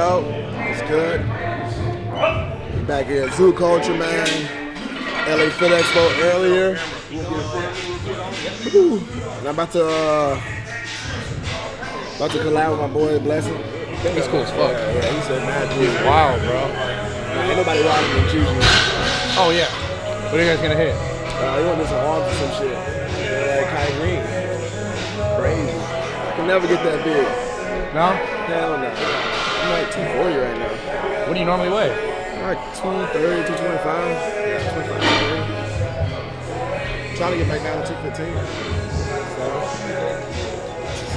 Yo, it's good. We back here at Zoo Culture, man. LA Fit Expo earlier. And I'm about to uh, about to collab with my boy Blessing. He's cool as fuck. Yeah, yeah, he said mad dude. Wow, bro. Ain't nobody riding than choosing. Oh yeah. What are you guys gonna hit? Uh, he want to do some arms or some shit. Yeah, like Kai Greene. Crazy. Can never get that big. No? Hell no. I'm like 240 right now. What do you normally weigh? I'm like 230, 225. 225, 230. Trying to get back down to 215.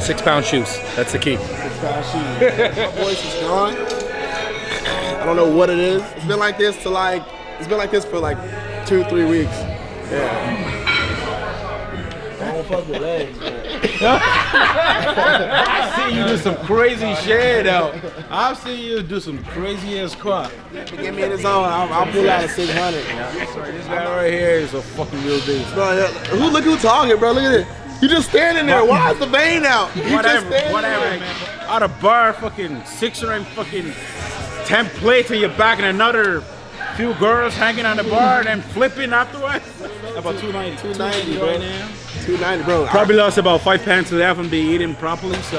Six pound shoes. That's the key. Six pound shoes. My voice is gone. I don't know what it is. It's been like this to like, it's been like this for like two, three weeks. Yeah. I don't fuck with legs. I see you do some crazy shit though. I've seen you do some crazy ass squat. Get me in the zone. I'll, I'll pull out a 600. This guy right here is a fucking real beast. Bro, who look who talking, bro? Look at it. You just standing there. Why is the vein out? You just Whatever, standing whatever, there. man. Out of bar, fucking 600 fucking 10 plates in your back and another few girls hanging on the bar and then flipping afterwards. About 290, 290 right now. 290, bro. Probably lost about five pounds today. I haven't been eating properly, so.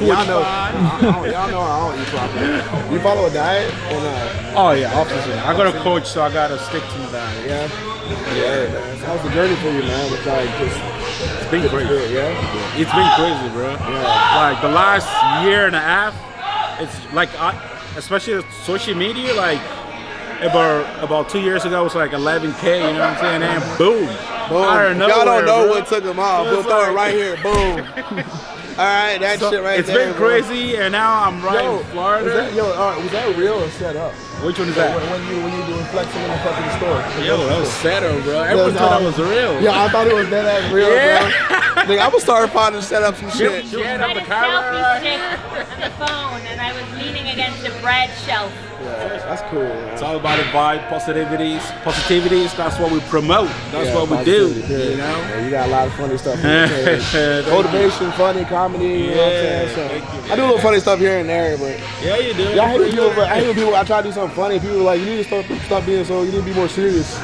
Y'all know, I, I don't, y'all know I don't eat properly. You follow a diet and uh, Oh yeah, obviously. I got a coach, so I gotta stick to my diet. yeah, yeah. man. How's the journey for you, man? It's like just It's been crazy. good, yeah. It's been crazy, bro. Yeah. Like the last year and a half, it's like, I, especially social media, like about about two years ago, it was like 11k. You know what I'm saying? And boom, Boom. Y'all don't know bro. what took him off. We'll throw it right here. Boom. All right, that So, shit right it's there. It's been bro. crazy, and now I'm right Yo, in Florida. That, yo, all right, was that real or set up? Which one is When, that? when you when you doing flexing in the fucking store? Yo, that was setup, bro. Everyone That's thought all- that was real. Yeah, I thought it was that ass real, Yeah. bro. Nigga, I'm gonna start finding set up some shit. She had I up the a camera selfie right stick here. the phone and I was leaning against a bread shelf. Yeah, that's cool. Man. It's all about the vibe, positivities, positivities. That's what we promote. That's Yeah, what we do. positivity, period. You know. Yeah, you got a lot of funny stuff. on your page. Thank you. Motivation, funny, comedy. You know what I'm Yeah, saying? So, thank you, I do a little funny stuff here and there, but Yeah, you do. yeah, I hate when people. I hate when people. I try to do something funny. People are like, you need to stop, stop being so. You need to be more serious.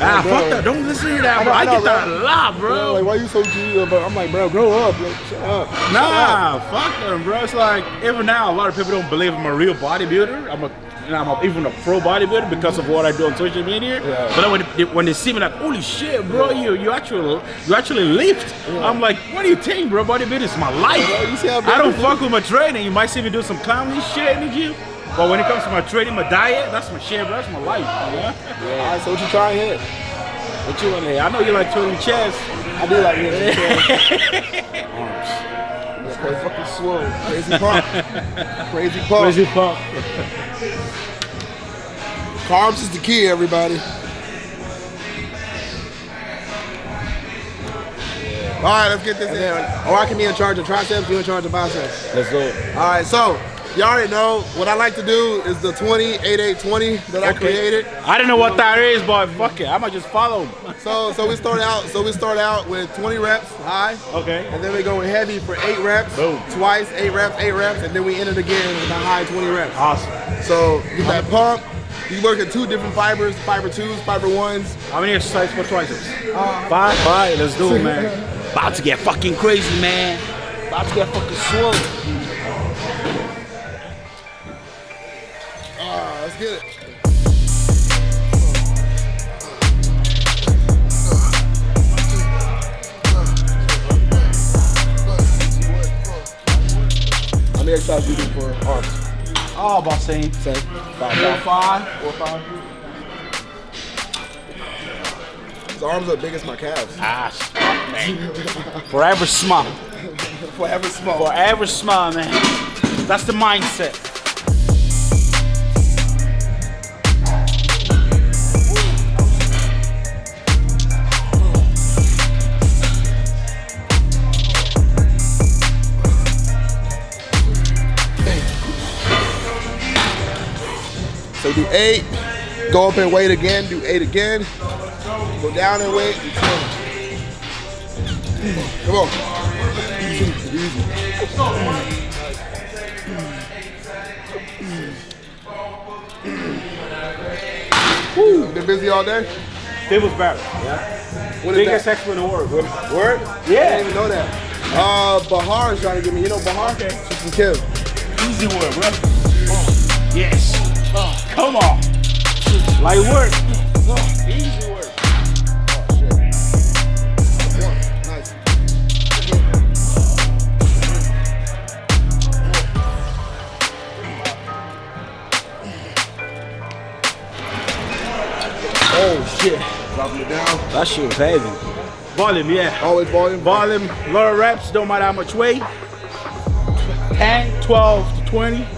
Ah, Bro. fuck that. Don't listen to that, I bro. know, I, I know, get that a lot, You bro. know, like, why you so G? But I'm like, bro, grow up. Like, shut up. Shut up. Nah, fuck them, bro. It's like even now, a lot of people don't believe I'm a real bodybuilder. I'm a, and I'm a, even a pro bodybuilder because of what I do on social media. Yeah. But then when they, when they see me, like, holy shit, bro, you you actually you actually lift. I'm like, what do you think, bro? Bodybuilding is my life. Bro, you see how I don't fuck with my training. You might see me do some clowny shit in the gym. But when it comes to my training, my diet, that's my shit, bro. That's my life. All right, so what you trying here? What you want to hear? I know you like training chest. I do like hitting the Arms. That's crazy fucking swole. Crazy pump. Crazy pump. Crazy pump. Carbs is the key, everybody. All right, let's get this in. Or oh, I can be in charge of triceps, you in charge of biceps. Let's go. All right, so you already know what I like to do is the 20, 8, 8, 20 that I created. I don't know what that is, but fuck it. I might just follow. So so we start out so we start out with 20 reps high. Okay. And then we go heavy for eight reps. Boom. Twice, eight reps, eight reps, and then we end it again with a high 20 reps. Awesome. So get that pump. You work at two different fibers, fiber twos, fiber ones. How many exercises for triceps? Uh, Five. Five. Let's do it, man. About to get fucking crazy, man. About to get fucking swole. Get it. How many exercises do you do for arms? Oh, about same. Same. Five. Four, five. Four, five. His arms are big as my calves. Ah, smart, man. Forever smart. Forever small. Forever smart, man. That's the mindset. So do eight, go up and wait again, do eight again, go down and wait, do 20. Come on. Easy, easy. Woo, been busy all day? Devil's Barrel. What is Biggest that? expert in the world. Word? I Yeah. didn't even know that. Uh, Bahar is trying to get me. You know Bahar? She's from Kim. Easy work, bro. Yes. Come on. Light work. Easy work. Nice. Oh shit. Dropping it down. That shit was heavy. Volume, yeah. Always volume. Volume, lot of reps, don't matter how much weight. 10, 12 to 20.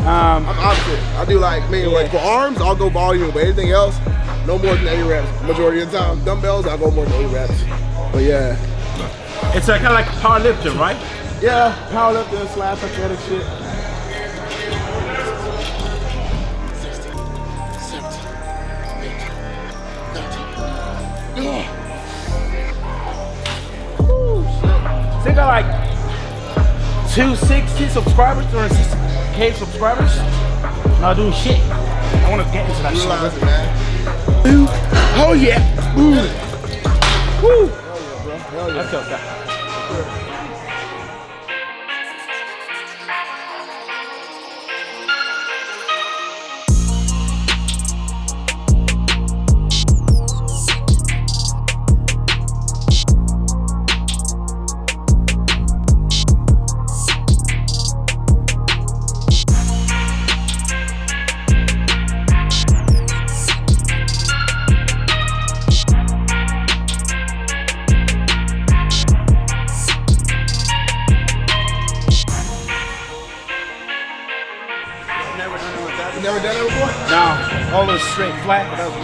Um, I'm opposite. I do like me like for arms, I'll go volume, but anything else, no more than eight reps. Majority of the time, dumbbells, I'll go more than eight reps. But yeah, it's like, kind of like powerlifting, right? yeah, powerlifting slash athletic shit. They got like 260 subscribers, 260k subscribers. Not doing shit. I want to get into that shit. It. Oh yeah. Ooh. Woo. Hell yeah. I felt that.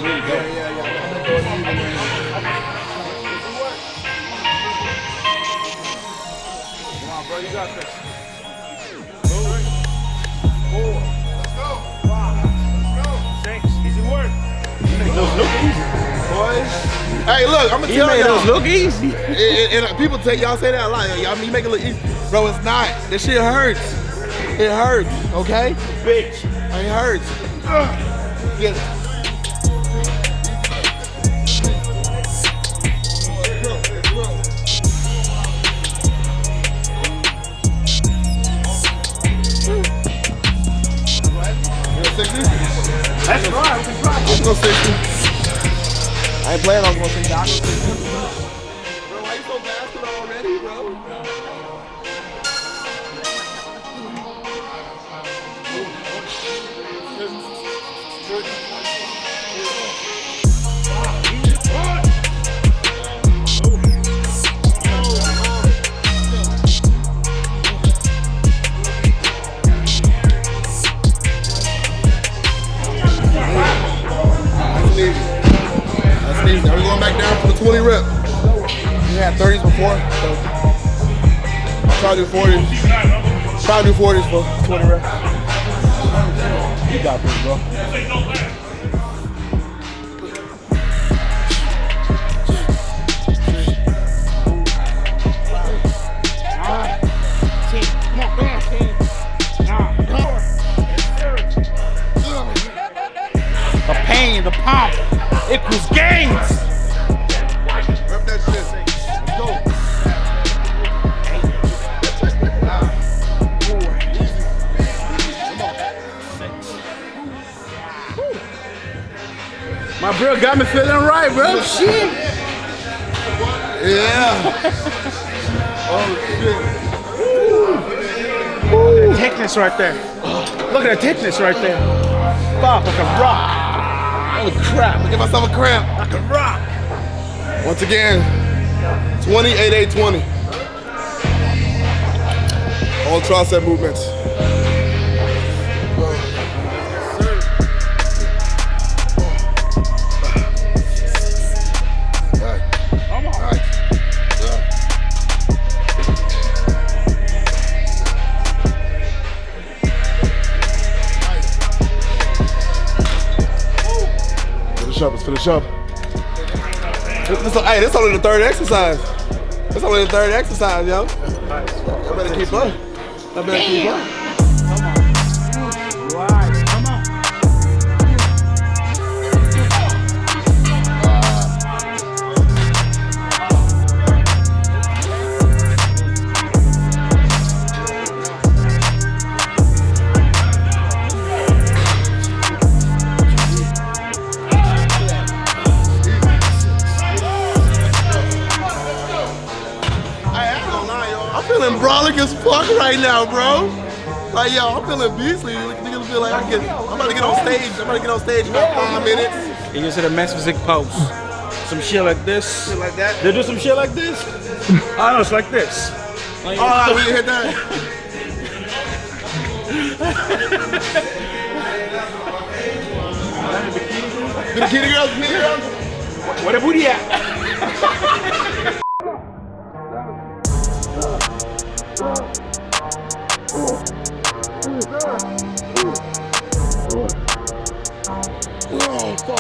Flat, but that was really good. Yeah, yeah. I've been doing it even. Come on, bro, you got this. Six, easy work. You make those look easy. Boys. Hey, look, I'm gonna You tell made y'all. those look easy. And, and- and uh, people take y'all say that a lot. Y'all you make it look easy, bro. It's not. This shit hurts. It hurts. Okay, Bitch. it hurts. Get it. 160? That's right, we can try. 160. I ain't playing on 160. 20 rep. We had 30s before, so try to do 40s. Try to do 40s for 20 reps. You got this, bro. The pain, the pump equals gains. Rep My bro got me feeling right, bro. Shit. Yeah. oh, shit. Thickness right there. Look at that thickness right there. Fuck, like a rock. Holy crap. Give myself a cramp. Like a rock. Once again, 20, 8, 8, 20. all tricep movements. Finish the let's finish up. This, hey, this only the third exercise. This only the third exercise, yo. I better keep up. I better keep up. Fuck right now, bro. Like, yo, I'm feeling beastly. Niggas feel like I can. I'm about to get on stage. I'm about to get on stage in about five minutes. And you hit a physique pose. Some shit like this. Shit like that. They do some shit like this. I know it's like this. Like, Oh, we hit that. Bikini girls, bikini girls. Where the booty at? Fuck.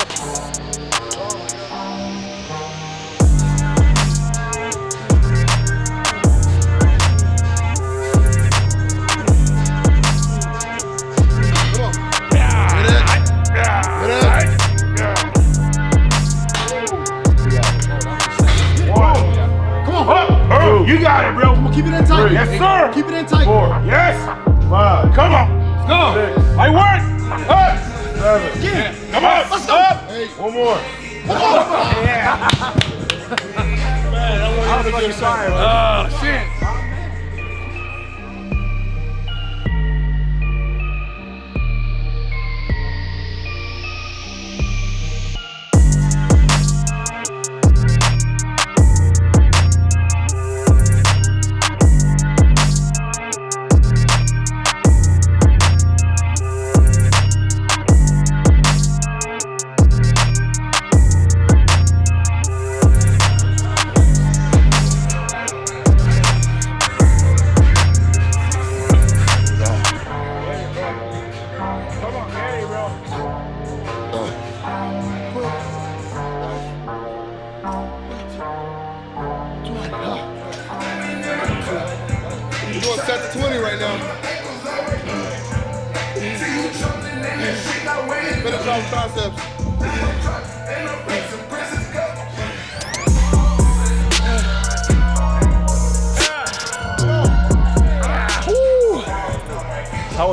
Come on. Hit it. Hit it. Come on. You got it, bro. Keep it in tight. Yes, sir. Keep it in tight. Yes. Five. Come on. Let's go. I work. Up. Seven. Come on. Let's go. Up. Eight. One more. Yeah. Sorry. Oh shit.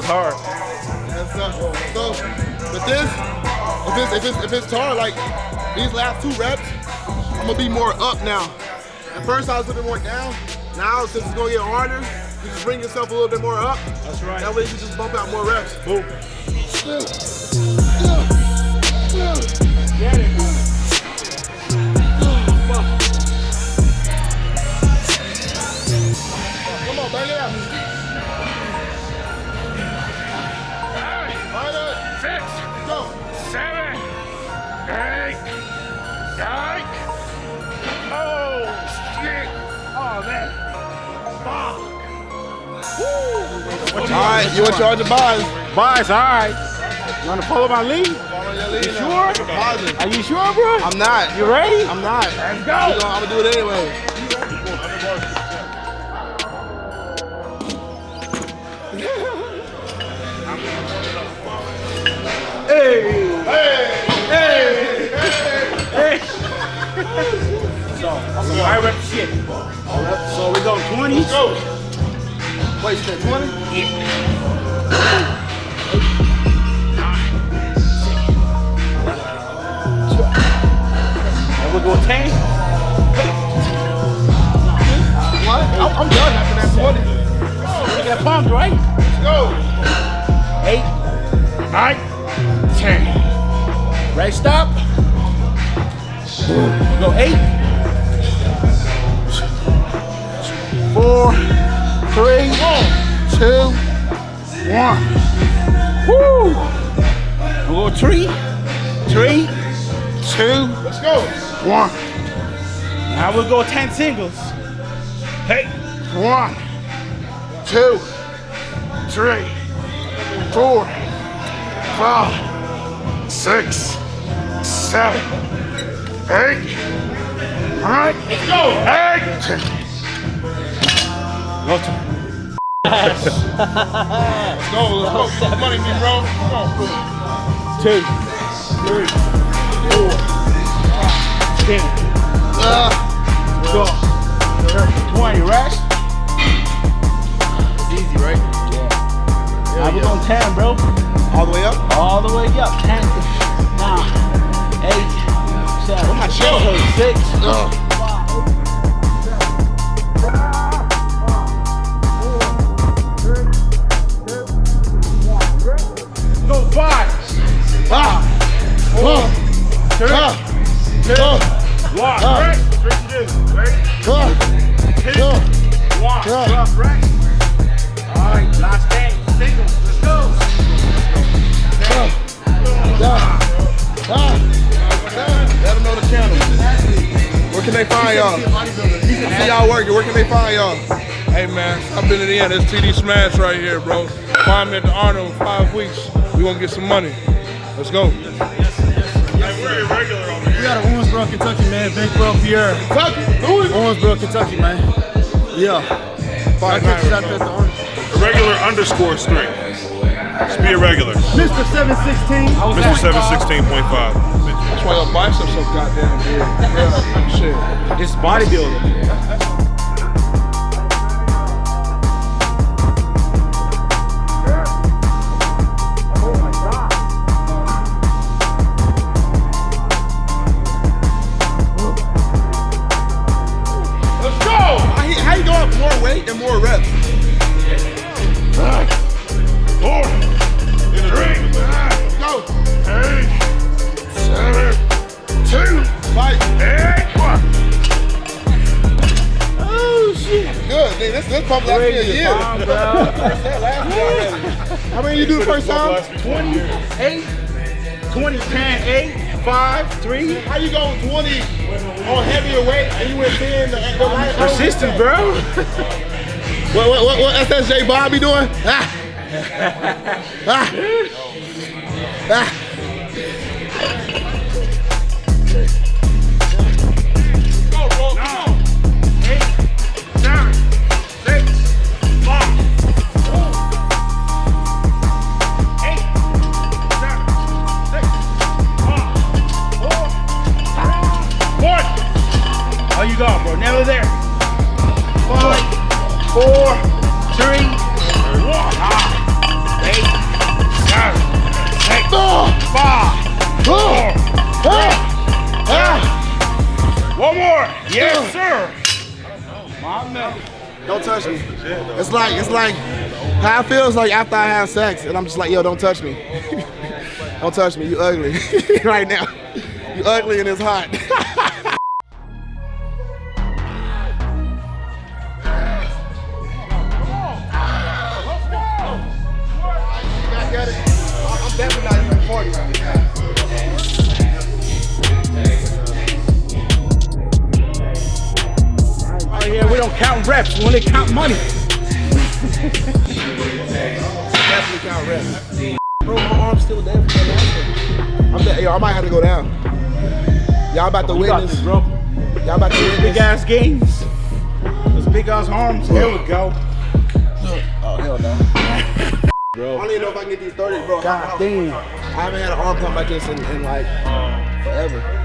Was hard. So, with this, if it's, if it's, if it's hard, like these last two reps, I'm gonna be more up now. At first I was a little bit more down. Now, since it's gonna get harder, you just bring yourself a little bit more up. That's right. That way you can just bump out more reps. Boom. Come on, bang it out. Six, Go. seven, eight, nine. Oh shit. Oh man. Fuck. All right, you in charge of buys. Boys, all right. You wanna follow my lead? Follow your lead You sure? Are you sure, bro? I'm not. You ready? I'm not. Let's go. I'm gonna do it anyway. I rep shit. So we go 20. Let's Go. Wait, you said 20? And we go 10. What? I'm, done after that 20. Look at pumped, right? Let's Go. Eight, nine, ten. Right, stop. Go eight, four, three, two, one. Woo! We'll go three, three, two, Let's go. one. Now we'll go 10 singles. Hey, One, two, three, four, five, six, seven, eight. All right, let's go. Eight. go to Let's go. Let's go. Get the money, big bro. Come on. two, three, four, ten, uh, twelve, thirteen, twenty, right? It's easy, right? Yeah. Now we're going 10, bro. All the way up. All the way up. 10, 9, 8, 7, my shit? 6, Ugh. I've been to the end. It's TD Smash right here, bro. Find me at the Arnold in five weeks. We gonna get some money. Let's go. We got of Owensboro, Kentucky, man. Big Bro Pierre. Kentucky. Louis. Owensboro, Kentucky, man. Yeah. Five I nine. catch shot at the Orange. Regular underscore strength. Just be a regular. Mr. 716. Mr. 716.5. That's why your biceps so goddamn big. Yeah, shit. It's bodybuilding. Good. This this pump last me a year. Bomb, bro. Last me. How many you do the first time? 8, 20, 10, 8, 5, 3. How you go 20 on heavier weight and you went 10 the, the light? Persistent, bro. What, what, what, what SSJ Bobby doing? Ah. Ah. Ah. Yes, sir. my man. Don't touch me. It's like it's like how it feels like after I have sex and I'm just like, yo, don't touch me. don't touch me. You ugly right now. You ugly and it's hot. reps. Only count money. Definitely count reps. Bro, my arm's still there. I'm yo, I might have to go down. Y'all about to witness. this, bro. Y'all about to Big ass games. Those big ass arms. Here we go. Oh, hell no. bro. I don't even know if I can get these 30, bro. God damn. I haven't had an arm pump like this in, in like forever.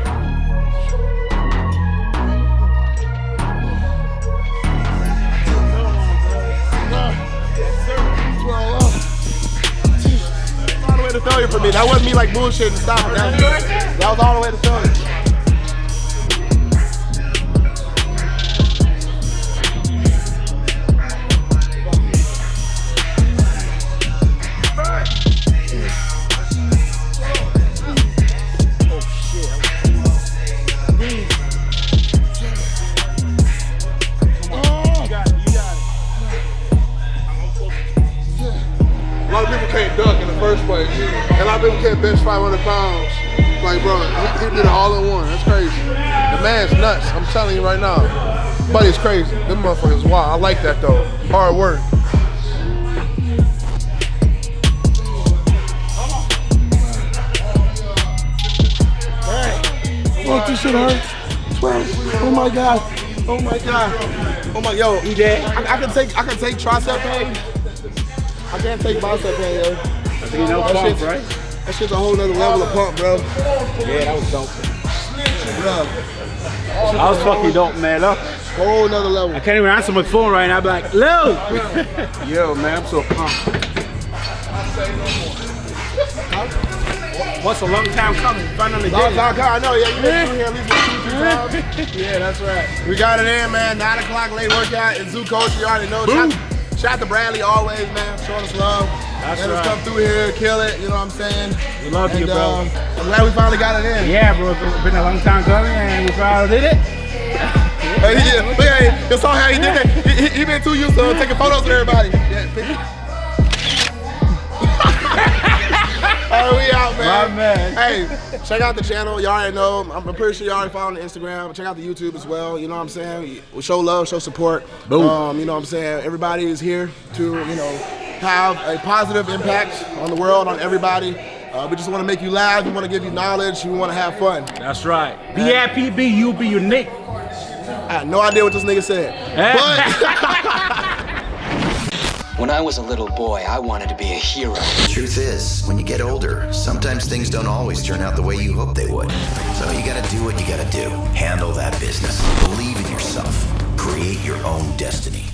For me. That wasn't me like bullshitting stopping. That was, all the way to failure. Man's nuts. I'm telling you right now. Buddy's crazy. Them motherfuckers wild. I like that though. Hard work. Fuck, this shit hurt. Oh my god. Oh my god. Oh my yo, EJ. I, I can take I can take tricep pain. I can't take bicep pain, yo. You know, That pump, right? that shit's a whole nother level of pump, bro. Yeah, that was dope. Bro, I was fucking dope, man. Look, whole another level. I can't even answer my phone right now. Be like, Lil! Yo, man, I'm so pumped. What's a long time coming? Finally Long it. time coming. I know, yeah, you been here at least two, three times. Yeah, that's right. We got it in, man. Nine o'clock late workout in Zoo Culture. You already know. Shout, shout to Bradley always, man. Showing us love. That's Let us come through here, kill it. You know what I'm saying? We love you, bro. um, I'm glad we finally got it in. Yeah, bro, it's been a long time coming and we finally did it. Hey, yeah, look at him. You saw how he did that. He, he, he been too used to taking photos with everybody. Yeah. All right, we out, man. My man. Hey, check out the channel. Y'all already know. I'm pretty sure y'all already following the Instagram. Check out the YouTube as well. You know what I'm saying? We show love, show support. Boom. Um, you know what I'm saying? Everybody is here to, you know, have a positive impact on the world, on everybody. Uh, we just want to make you laugh. We want to give you knowledge. We want to have fun. That's right. Be happy, be you, be unique. I had no idea what this nigga said. But. When I was a little boy, I wanted to be a hero. Truth is, when you get older, sometimes things don't always turn out the way you hope they would. So you gotta do what you gotta do. Handle that business. Believe in yourself. Create your own destiny.